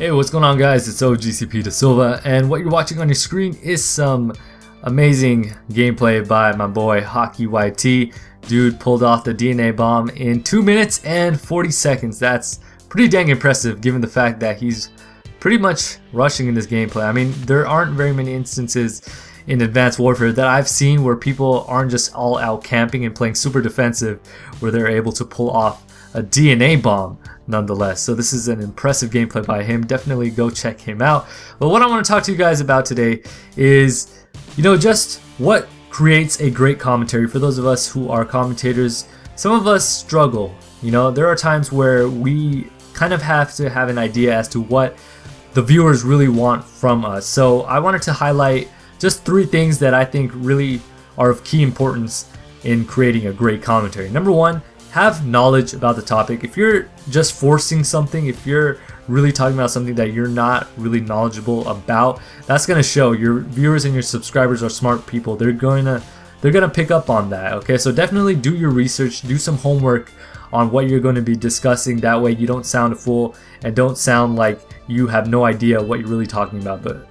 Hey, what's going on guys? It's OGCP Da Silva, and what you're watching on your screen is some amazing gameplay by my boy Hockey YT. Dude pulled off the DNA bomb in 2 minutes and 40 seconds. That's pretty dang impressive given the fact that he's pretty much rushing in this gameplay. I mean, there aren't very many instances in Advanced Warfare that I've seen where people aren't just all out camping and playing super defensive where they're able to pull off a DNA bomb nonetheless. So this is an impressive gameplay by him. Definitely go check him out. But what I want to talk to you guys about today is, you know, just what creates a great commentary for those of us who are commentators. Some of us struggle. You know, there are times where we kind of have to have an idea as to what the viewers really want from us. So I wanted to highlight just three things that I think really are of key importance in creating a great commentary. Number one, have knowledge about the topic. If you're just forcing something, if you're really talking about something that you're not really knowledgeable about, that's gonna show. Your viewers and your subscribers are smart people. They're going to they're gonna pick up on that. Okay, so definitely do your research, do some homework on what you're going to be discussing. That way you don't sound a fool and don't sound like you have no idea what you're really talking about. But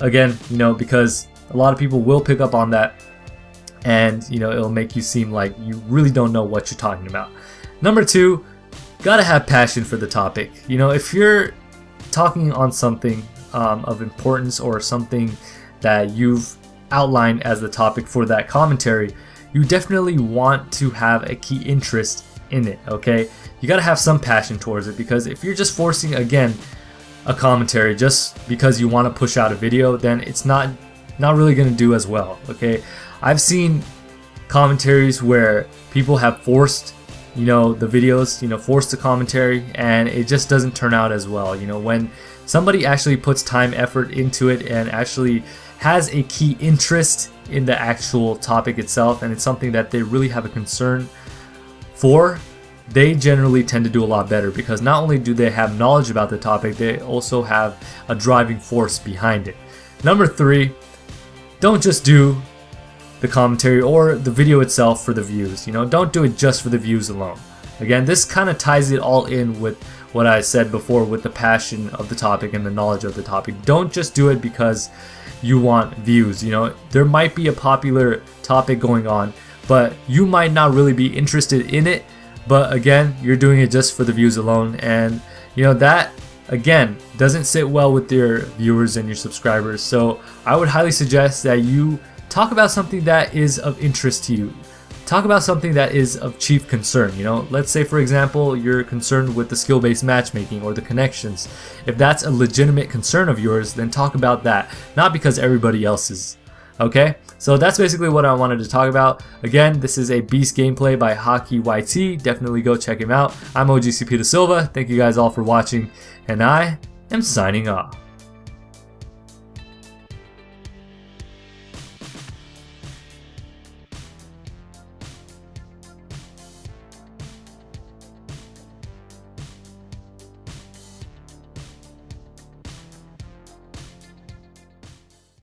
again, you know, because a lot of people will pick up on that and you know it'll make you seem like you really don't know what you're talking about. Number two, gotta have passion for the topic. You know, if you're talking on something um, of importance or something that you've outlined as the topic for that commentary, you definitely want to have a key interest in it, okay? You gotta have some passion towards it because if you're just forcing, again, a commentary just because you want to push out a video, then it's not not really gonna do as well, okay? I've seen commentaries where people have forced you know the videos you know forced the commentary and it just doesn't turn out as well you know when somebody actually puts time effort into it and actually has a key interest in the actual topic itself and it's something that they really have a concern for they generally tend to do a lot better because not only do they have knowledge about the topic they also have a driving force behind it number three don't just do the commentary or the video itself for the views. You know, don't do it just for the views alone. Again, this kind of ties it all in with what I said before with the passion of the topic and the knowledge of the topic. Don't just do it because you want views. You know, there might be a popular topic going on, but you might not really be interested in it. But again, you're doing it just for the views alone. And, you know, that again doesn't sit well with your viewers and your subscribers. So I would highly suggest that you talk about something that is of interest to you. Talk about something that is of chief concern, you know? Let's say for example, you're concerned with the skill-based matchmaking or the connections. If that's a legitimate concern of yours, then talk about that, not because everybody else is. Okay? So that's basically what I wanted to talk about. Again, this is a beast gameplay by Hockey YT. Definitely go check him out. I'm OGCP Da Silva. Thank you guys all for watching, and I am signing off.